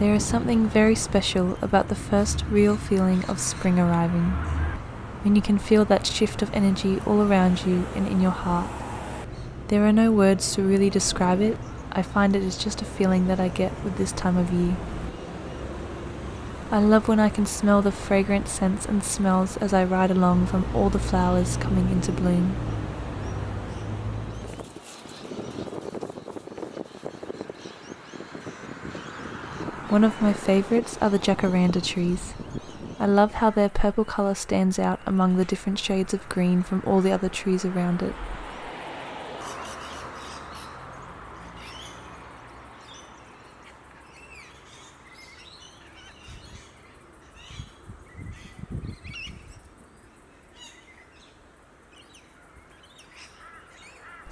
There is something very special about the first real feeling of spring arriving, when you can feel that shift of energy all around you and in your heart. There are no words to really describe it, I find it is just a feeling that I get with this time of year. I love when I can smell the fragrant scents and smells as I ride along from all the flowers coming into bloom. One of my favourites are the jacaranda trees. I love how their purple colour stands out among the different shades of green from all the other trees around it.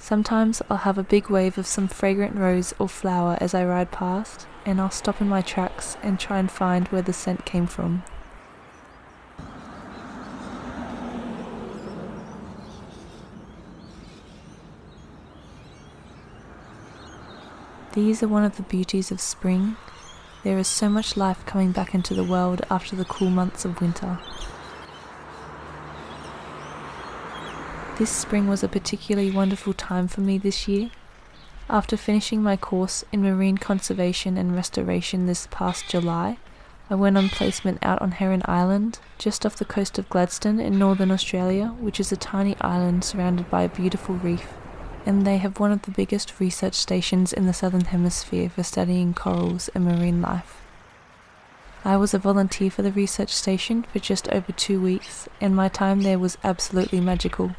Sometimes I'll have a big wave of some fragrant rose or flower as I ride past, and I'll stop in my tracks and try and find where the scent came from. These are one of the beauties of spring. There is so much life coming back into the world after the cool months of winter. This spring was a particularly wonderful time for me this year. After finishing my course in marine conservation and restoration this past July, I went on placement out on Heron Island, just off the coast of Gladstone in northern Australia, which is a tiny island surrounded by a beautiful reef, and they have one of the biggest research stations in the southern hemisphere for studying corals and marine life. I was a volunteer for the research station for just over two weeks, and my time there was absolutely magical.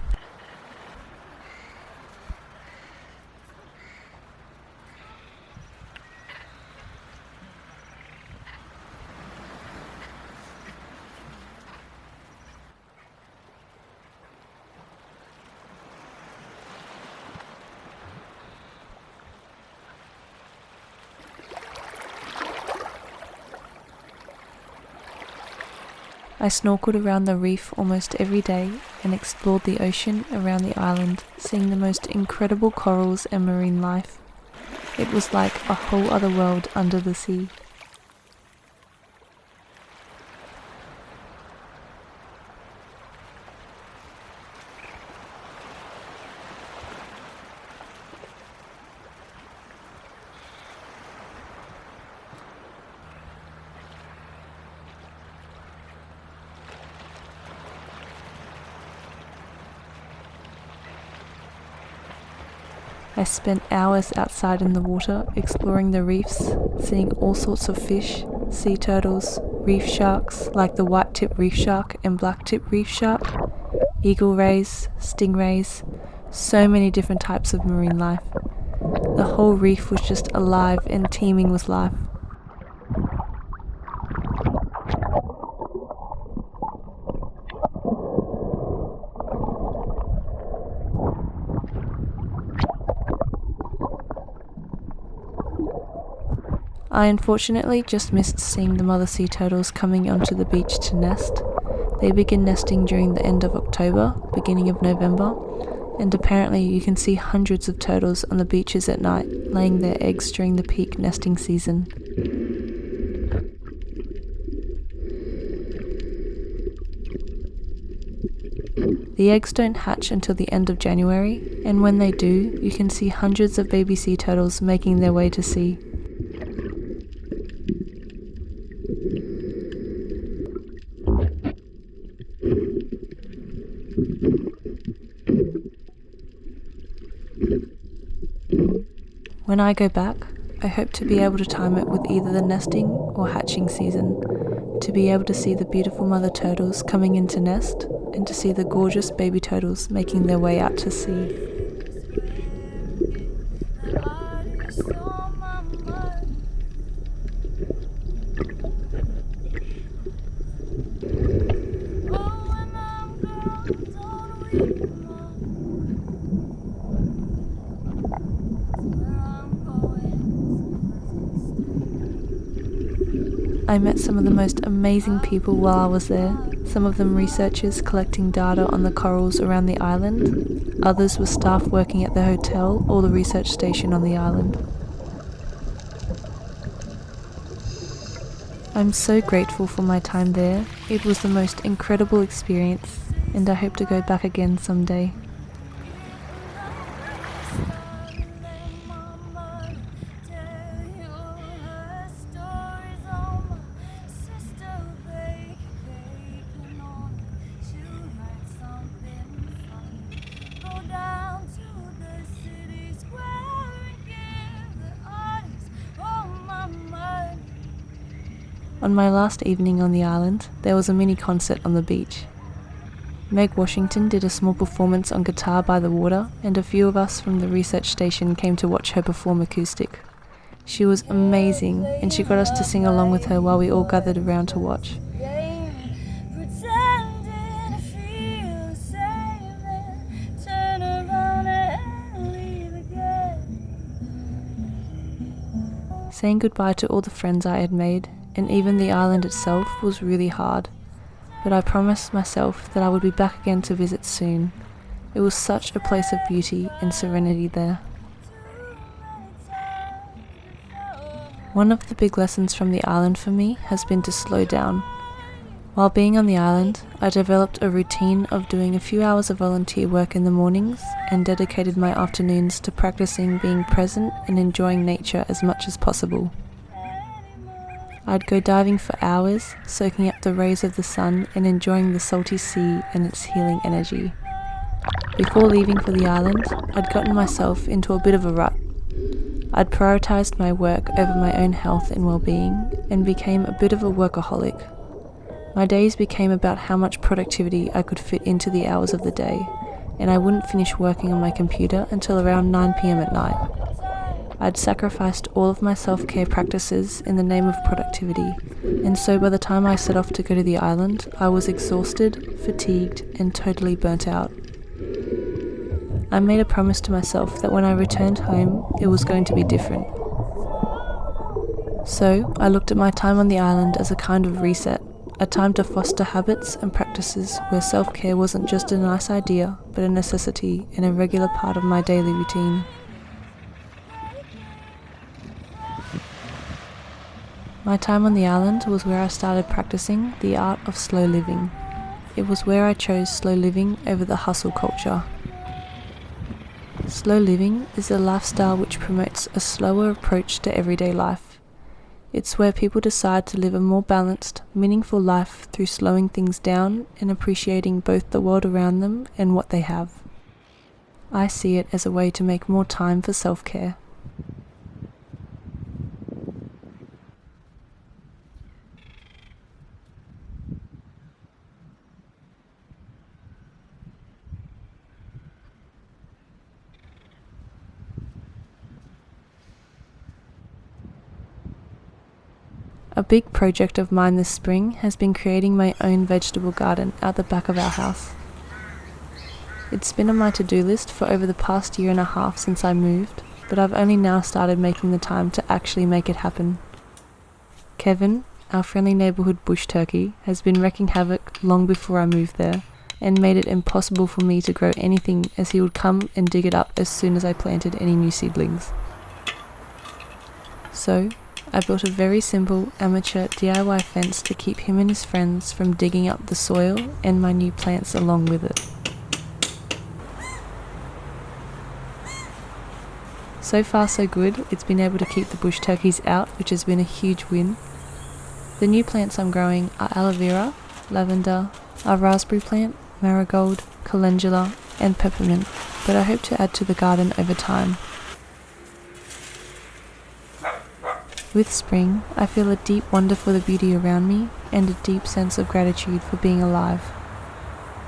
I snorkeled around the reef almost every day and explored the ocean around the island, seeing the most incredible corals and marine life. It was like a whole other world under the sea. I spent hours outside in the water exploring the reefs, seeing all sorts of fish, sea turtles, reef sharks like the white tip reef shark and black tip reef shark, eagle rays, stingrays, so many different types of marine life. The whole reef was just alive and teeming with life. I unfortunately just missed seeing the mother sea turtles coming onto the beach to nest. They begin nesting during the end of October, beginning of November, and apparently you can see hundreds of turtles on the beaches at night laying their eggs during the peak nesting season. The eggs don't hatch until the end of January, and when they do, you can see hundreds of baby sea turtles making their way to sea. When I go back, I hope to be able to time it with either the nesting or hatching season, to be able to see the beautiful mother turtles coming into nest, and to see the gorgeous baby turtles making their way out to sea. I met some of the most amazing people while I was there, some of them researchers collecting data on the corals around the island, others were staff working at the hotel or the research station on the island. I'm so grateful for my time there. It was the most incredible experience, and I hope to go back again someday. On my last evening on the island, there was a mini concert on the beach. Meg Washington did a small performance on guitar by the water, and a few of us from the research station came to watch her perform acoustic. She was amazing, and she got us to sing along with her while we all gathered around to watch. Saying goodbye to all the friends I had made and even the island itself was really hard. But I promised myself that I would be back again to visit soon. It was such a place of beauty and serenity there. One of the big lessons from the island for me has been to slow down. While being on the island, I developed a routine of doing a few hours of volunteer work in the mornings and dedicated my afternoons to practicing being present and enjoying nature as much as possible. I'd go diving for hours, soaking up the rays of the sun and enjoying the salty sea and its healing energy. Before leaving for the island, I'd gotten myself into a bit of a rut. I'd prioritised my work over my own health and well-being and became a bit of a workaholic. My days became about how much productivity I could fit into the hours of the day, and I wouldn't finish working on my computer until around 9pm at night. I'd sacrificed all of my self care practices in the name of productivity, and so by the time I set off to go to the island, I was exhausted, fatigued, and totally burnt out. I made a promise to myself that when I returned home, it was going to be different. So, I looked at my time on the island as a kind of reset, a time to foster habits and practices where self care wasn't just a nice idea, but a necessity and a regular part of my daily routine. My time on the island was where I started practicing the art of slow living. It was where I chose slow living over the hustle culture. Slow living is a lifestyle which promotes a slower approach to everyday life. It's where people decide to live a more balanced, meaningful life through slowing things down and appreciating both the world around them and what they have. I see it as a way to make more time for self A big project of mine this spring has been creating my own vegetable garden out the back of our house. It's been on my to-do list for over the past year and a half since I moved, but I've only now started making the time to actually make it happen. Kevin, our friendly neighbourhood bush turkey, has been wreaking havoc long before I moved there, and made it impossible for me to grow anything as he would come and dig it up as soon as I planted any new seedlings. So, I built a very simple amateur DIY fence to keep him and his friends from digging up the soil and my new plants along with it. So far so good, it's been able to keep the bush turkeys out which has been a huge win. The new plants I'm growing are aloe vera, lavender, a raspberry plant, marigold, calendula and peppermint, but I hope to add to the garden over time. With spring, I feel a deep wonder for the beauty around me and a deep sense of gratitude for being alive.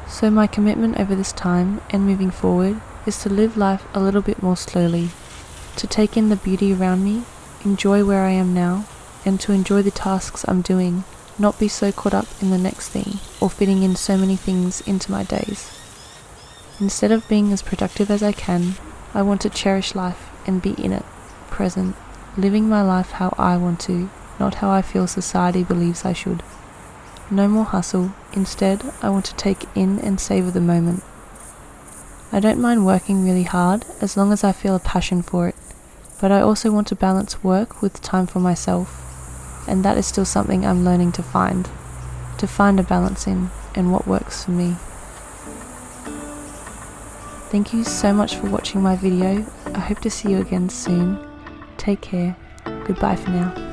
So my commitment over this time and moving forward is to live life a little bit more slowly, to take in the beauty around me, enjoy where I am now, and to enjoy the tasks I'm doing, not be so caught up in the next thing or fitting in so many things into my days. Instead of being as productive as I can, I want to cherish life and be in it, present, living my life how I want to, not how I feel society believes I should. No more hustle, instead, I want to take in and savour the moment. I don't mind working really hard as long as I feel a passion for it, but I also want to balance work with time for myself. and that is still something I'm learning to find, to find a balance in and what works for me. Thank you so much for watching my video. I hope to see you again soon. Take care. Goodbye for now.